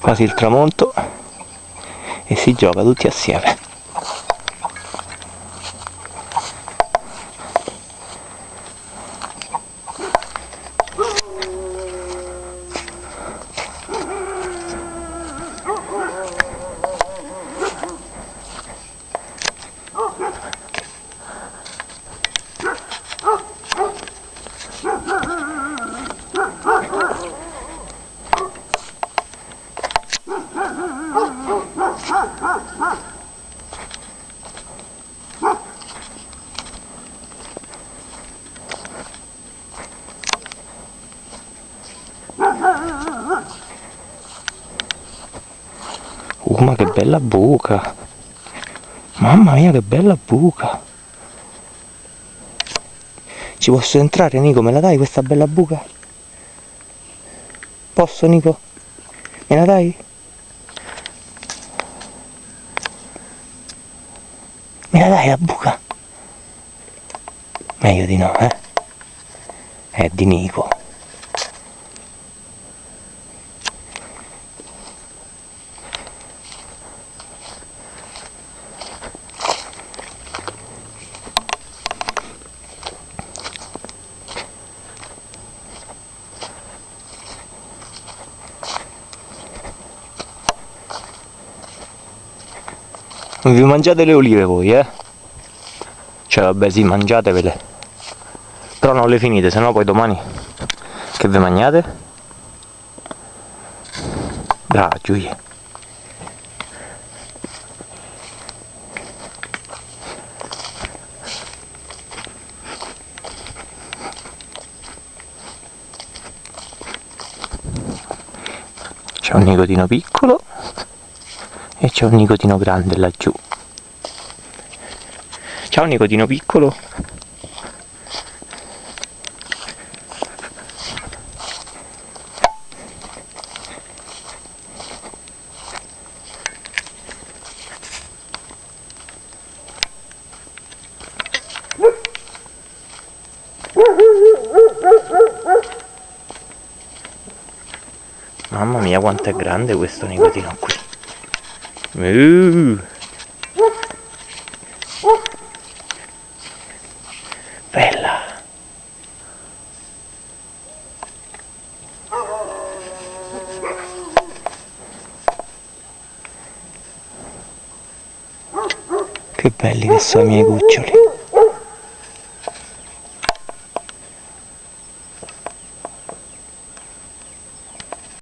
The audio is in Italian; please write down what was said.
quasi il tramonto e si gioca tutti assieme Uh, ma che bella buca! Mamma mia, che bella buca! Ci posso entrare, Nico? Me la dai questa bella buca? Posso, Nico? Me la dai? La dai la buca? Meglio di no, eh? È di Nico. Non vi mangiate le olive voi, eh? Cioè vabbè sì, mangiatevele. Però non le finite, sennò poi domani che ve mangiate? Brava Giulia. C'è un nicotino piccolo e c'è un nicotino grande laggiù. Ciao nicotino piccolo. Mamma mia quanto è grande questo nicotino qui Uh. Bella. Che belli che sono i miei cuccioli.